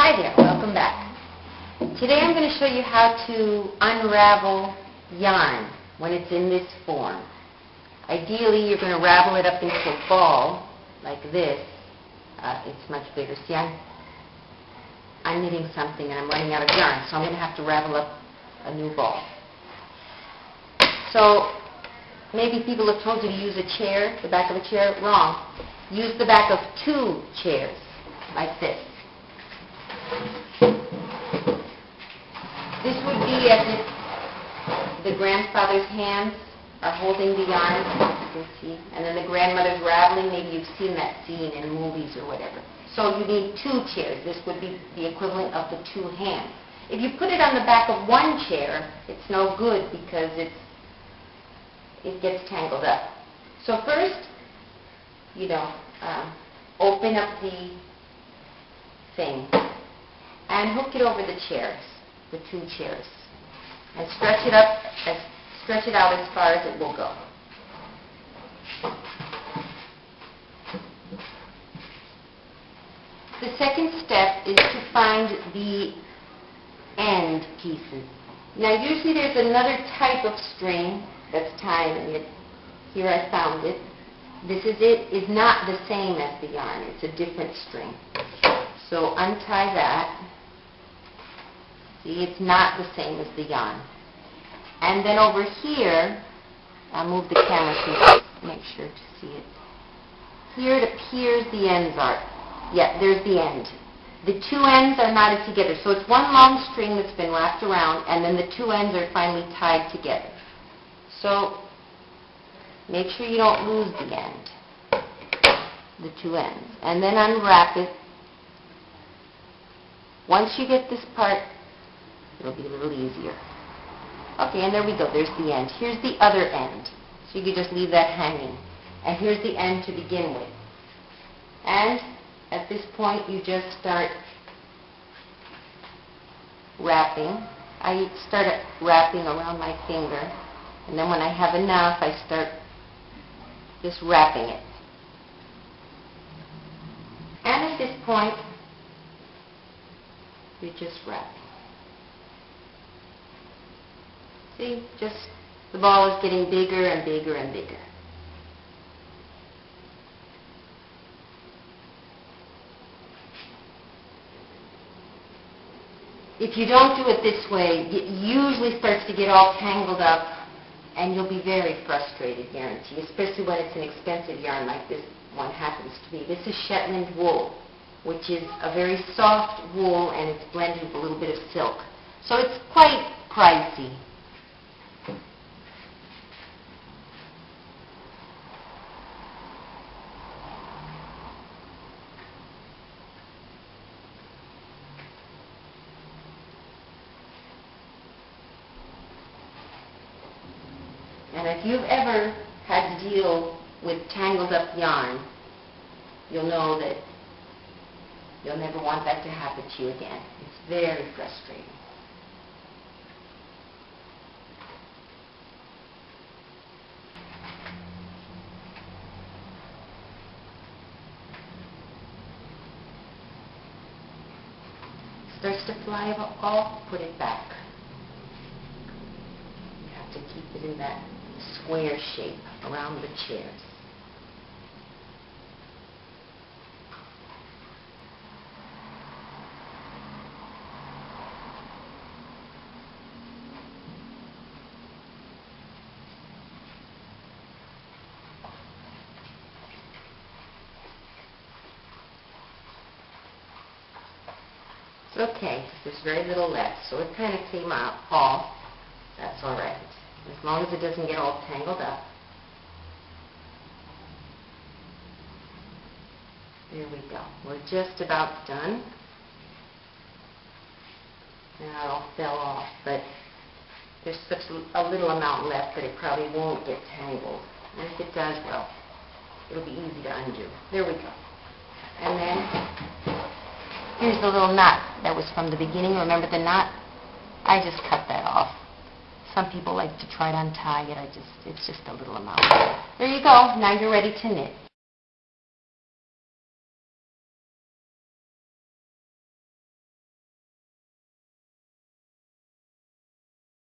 Hi there, welcome back. Today I'm going to show you how to unravel yarn when it's in this form. Ideally, you're going to ravel it up into a ball like this. Uh, it's much bigger. See, I'm, I'm knitting something and I'm running out of yarn, so I'm going to have to ravel up a new ball. So maybe people have told you to use a chair, the back of a chair. Wrong. Use the back of two chairs, like this. This would be as if the grandfather's hands are holding the yarn, you can see, and then the grandmother's raveling. Maybe you've seen that scene in movies or whatever. So you need two chairs. This would be the equivalent of the two hands. If you put it on the back of one chair, it's no good because it's it gets tangled up. So first, you know, um, open up the thing and hook it over the chairs, the two chairs, and stretch it up, as, stretch it out as far as it will go. The second step is to find the end pieces. Now usually there's another type of string that's tying it. Here I found it. This is it, is not the same as the yarn. It's a different string. So untie that. See, it's not the same as the yarn. And then over here, I'll move the camera to make sure to see it. Here it appears the ends are. Yeah, there's the end. The two ends are knotted together. So it's one long string that's been wrapped around, and then the two ends are finally tied together. So make sure you don't lose the end, the two ends. And then unwrap it. Once you get this part, it'll be a little easier. Okay, and there we go. There's the end. Here's the other end. So you can just leave that hanging. And here's the end to begin with. And at this point, you just start wrapping. I start wrapping around my finger. And then when I have enough, I start just wrapping it. And at this point, you just wrap. See, just the ball is getting bigger and bigger and bigger. If you don't do it this way, it usually starts to get all tangled up and you'll be very frustrated, guarantee, especially when it's an expensive yarn like this one happens to be. This is Shetland wool, which is a very soft wool and it's blended with a little bit of silk. So it's quite pricey. And if you've ever had to deal with tangled up yarn, you'll know that you'll never want that to happen to you again. It's very frustrating. Starts to fly off, put it back. You have to keep it in that square shape around the chairs. Okay. There's very little left, so it kind of came out off. That's all right. As long as it doesn't get all tangled up. There we go. We're just about done. Now it all fell off, but there's such a little amount left that it probably won't get tangled. And if it does, well, it'll be easy to undo. There we go. And then here's the little knot that was from the beginning. Remember the knot? I just cut that off. Some people like to try to untie it. I just, it's just a little amount. There you go. Now you're ready to knit.